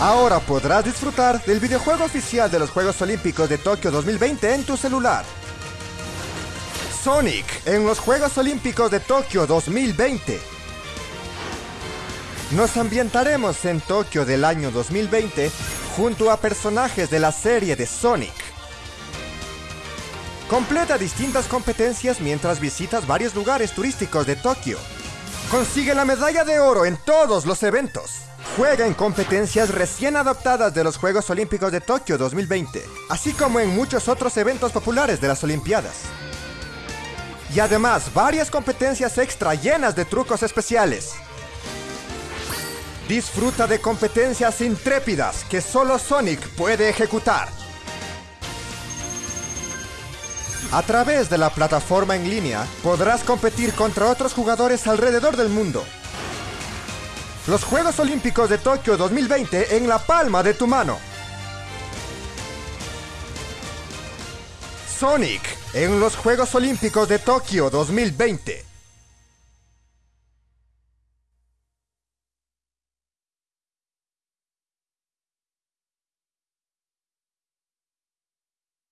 Ahora podrás disfrutar del videojuego oficial de los Juegos Olímpicos de Tokio 2020 en tu celular. Sonic en los Juegos Olímpicos de Tokio 2020. Nos ambientaremos en Tokio del año 2020 junto a personajes de la serie de Sonic. Completa distintas competencias mientras visitas varios lugares turísticos de Tokio. Consigue la medalla de oro en todos los eventos. Juega en competencias recién adaptadas de los Juegos Olímpicos de Tokio 2020, así como en muchos otros eventos populares de las Olimpiadas. Y además, varias competencias extra llenas de trucos especiales. Disfruta de competencias intrépidas que solo Sonic puede ejecutar. A través de la plataforma en línea, podrás competir contra otros jugadores alrededor del mundo. Los Juegos Olímpicos de Tokio 2020 en la palma de tu mano. Sonic en los Juegos Olímpicos de Tokio 2020.